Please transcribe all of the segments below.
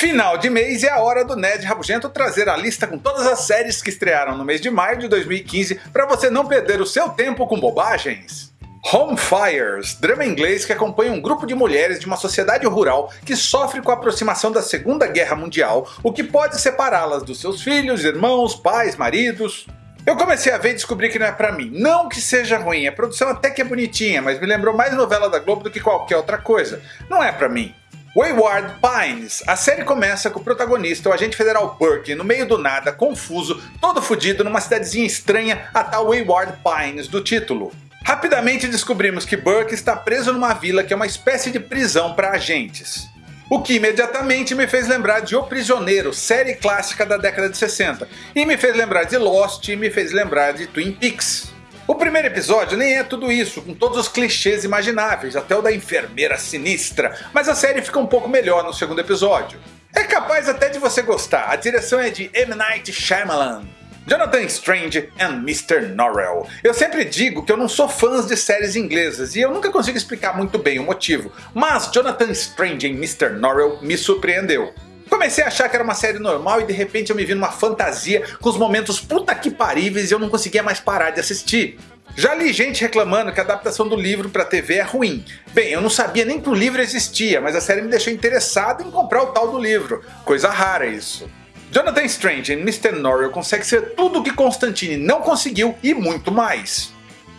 Final de mês é a hora do Ned Rabugento trazer a lista com todas as séries que estrearam no mês de maio de 2015 para você não perder o seu tempo com bobagens. Home Fires, drama inglês que acompanha um grupo de mulheres de uma sociedade rural que sofre com a aproximação da Segunda Guerra Mundial, o que pode separá-las dos seus filhos, irmãos, pais, maridos. Eu comecei a ver e descobri que não é pra mim. Não que seja ruim, a produção até que é bonitinha, mas me lembrou mais novela da Globo do que qualquer outra coisa. Não é pra mim. Wayward Pines. A série começa com o protagonista, o agente federal Burke, no meio do nada, confuso, todo fudido numa cidadezinha estranha, a tal Wayward Pines do título. Rapidamente descobrimos que Burke está preso numa vila que é uma espécie de prisão para agentes. O que imediatamente me fez lembrar de O Prisioneiro, série clássica da década de 60, e me fez lembrar de Lost e me fez lembrar de Twin Peaks. O primeiro episódio nem é tudo isso, com todos os clichês imagináveis, até o da enfermeira sinistra, mas a série fica um pouco melhor no segundo episódio. É capaz até de você gostar, a direção é de M. Night Shyamalan. Jonathan Strange and Mr. Norrell. Eu sempre digo que eu não sou fã de séries inglesas e eu nunca consigo explicar muito bem o motivo, mas Jonathan Strange and Mr. Norrell me surpreendeu. Comecei a achar que era uma série normal e de repente eu me vi numa fantasia com os momentos puta que paríveis e eu não conseguia mais parar de assistir. Já li gente reclamando que a adaptação do livro para TV é ruim. Bem, eu não sabia nem que o livro existia, mas a série me deixou interessado em comprar o tal do livro. Coisa rara isso. Jonathan Strange em Mr. Norrell consegue ser tudo o que Constantine não conseguiu e muito mais.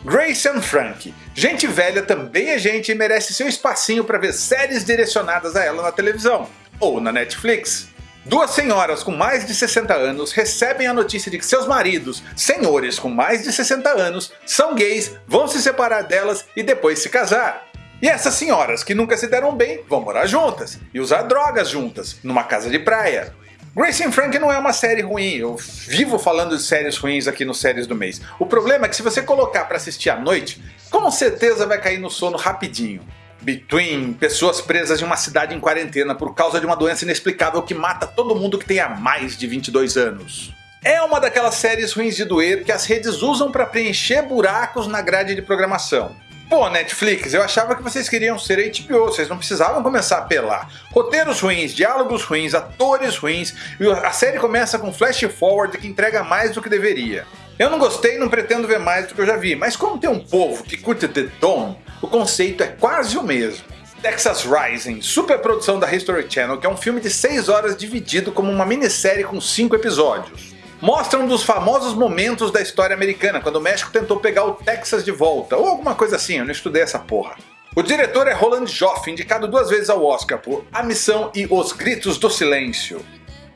Grace and Frank. Gente velha também é gente e merece seu espacinho para ver séries direcionadas a ela na televisão ou na Netflix. Duas senhoras com mais de 60 anos recebem a notícia de que seus maridos, senhores com mais de 60 anos, são gays, vão se separar delas e depois se casar. E essas senhoras que nunca se deram bem vão morar juntas e usar drogas juntas, numa casa de praia. Grace and Frank não é uma série ruim, eu vivo falando de séries ruins aqui no Séries do Mês. O problema é que se você colocar para assistir à noite, com certeza vai cair no sono rapidinho. Between, pessoas presas em uma cidade em quarentena por causa de uma doença inexplicável que mata todo mundo que tenha mais de 22 anos. É uma daquelas séries ruins de doer que as redes usam para preencher buracos na grade de programação. Pô, Netflix, eu achava que vocês queriam ser HBO, vocês não precisavam começar a apelar. Roteiros ruins, diálogos ruins, atores ruins, e a série começa com flash forward que entrega mais do que deveria. Eu não gostei e não pretendo ver mais do que eu já vi, mas como tem um povo que curte The Dome, o conceito é quase o mesmo. Texas Rising, superprodução da History Channel, que é um filme de 6 horas dividido como uma minissérie com 5 episódios. Mostra um dos famosos momentos da história americana, quando o México tentou pegar o Texas de volta, ou alguma coisa assim, eu não estudei essa porra. O diretor é Roland Joff, indicado duas vezes ao Oscar por A Missão e Os Gritos do Silêncio.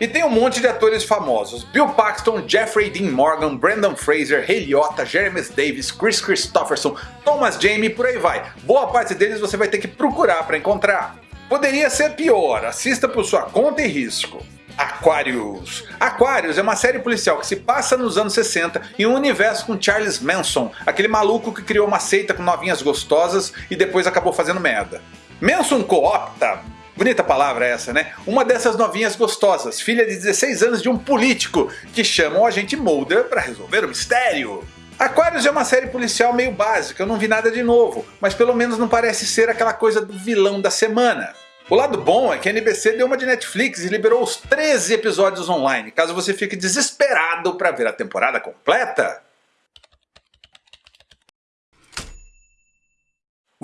E tem um monte de atores famosos, Bill Paxton, Jeffrey Dean Morgan, Brandon Fraser, Ray Liotta, Jeremy Davis, Chris Christopherson, Thomas Jamie e por aí vai. Boa parte deles você vai ter que procurar para encontrar. Poderia ser pior, assista por sua conta e risco. Aquarius. Aquarius é uma série policial que se passa nos anos 60 em um universo com Charles Manson, aquele maluco que criou uma seita com novinhas gostosas e depois acabou fazendo merda. Manson coopta Bonita palavra essa, né? Uma dessas novinhas gostosas, filha de 16 anos de um político, que chama o agente Mulder para resolver o mistério. Aquarius é uma série policial meio básica, eu não vi nada de novo, mas pelo menos não parece ser aquela coisa do vilão da semana. O lado bom é que a NBC deu uma de Netflix e liberou os 13 episódios online, caso você fique desesperado para ver a temporada completa.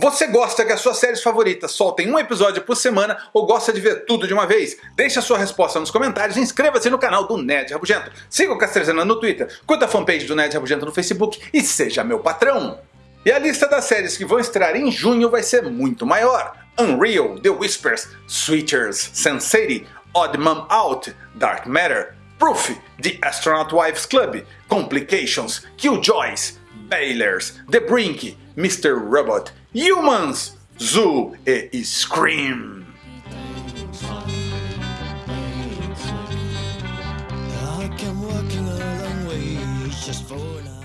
Você gosta que as suas séries favoritas soltem um episódio por semana ou gosta de ver tudo de uma vez? Deixe a sua resposta nos comentários e inscreva-se no canal do Nerd Rabugento. Siga o Castrezana no Twitter, curta a fanpage do Nerd Rabugento no Facebook e seja meu patrão. E a lista das séries que vão estrear em junho vai ser muito maior. Unreal, The Whispers, Switchers, Sense8, Odd Mom Out, Dark Matter, Proof, The Astronaut Wives Club, Complications, Killjoys, Bailers, The Brink, Mr. Robot, Humans, Zoo e Scream. just for now.